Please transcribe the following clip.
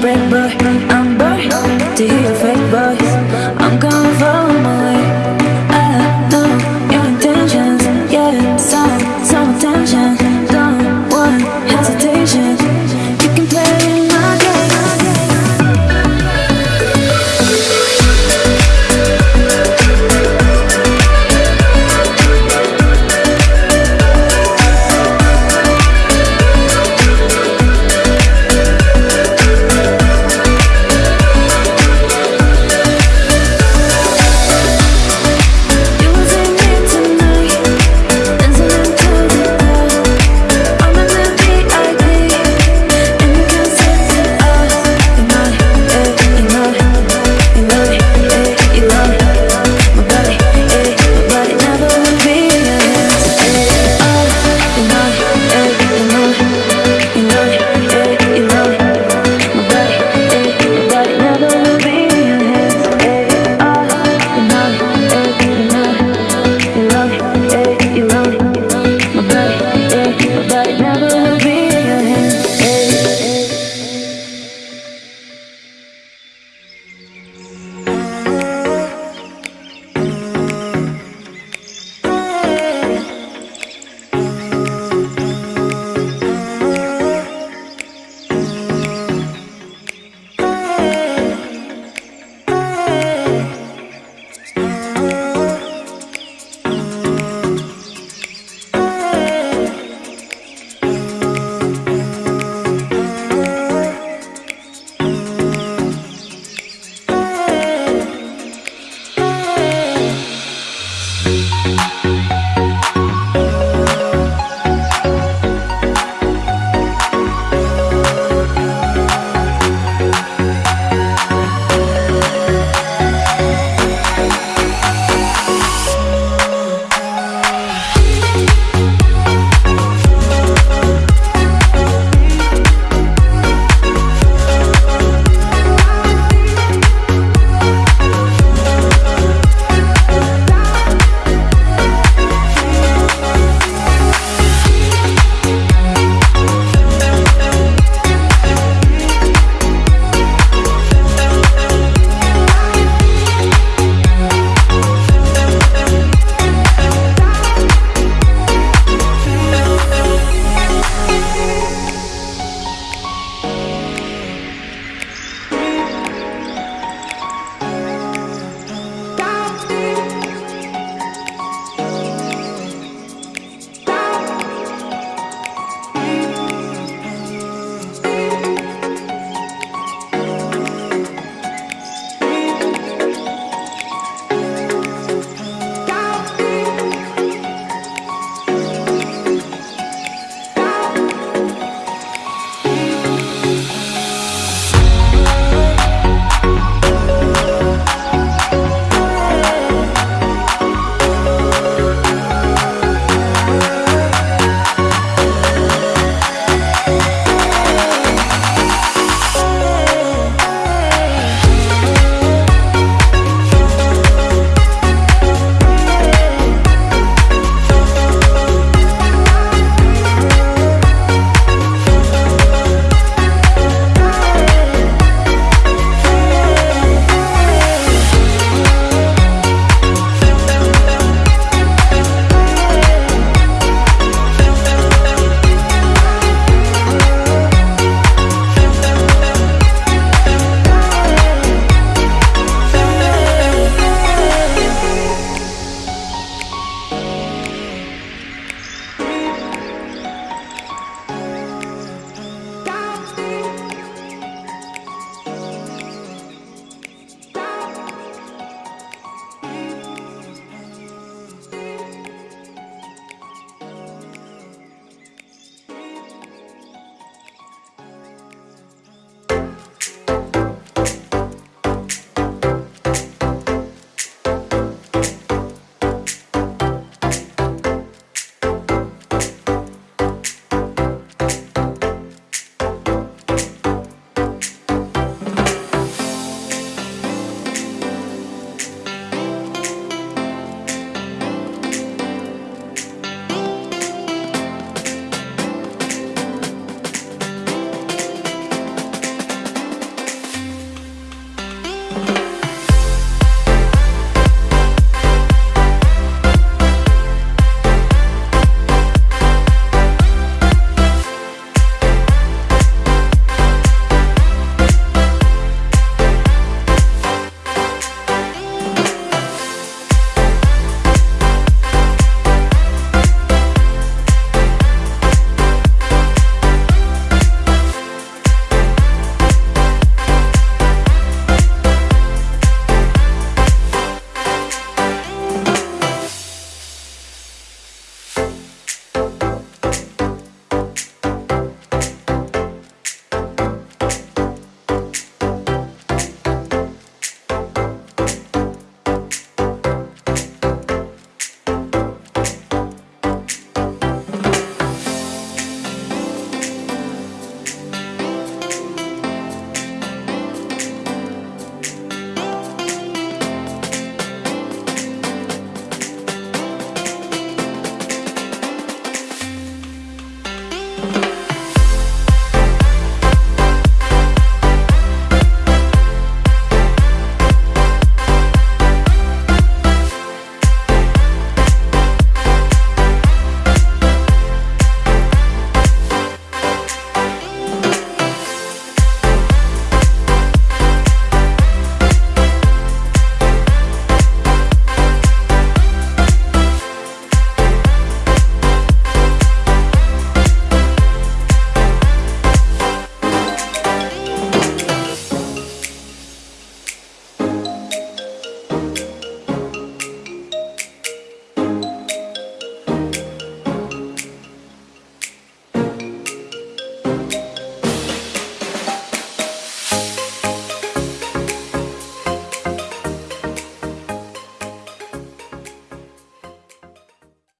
brain but I'm born to hear